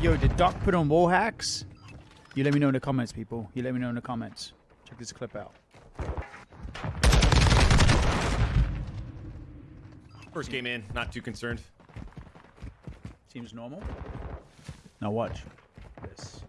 Yo, did Doc put on wall hacks? You let me know in the comments, people. You let me know in the comments. Check this clip out. First game in, not too concerned. Seems normal. Now watch this.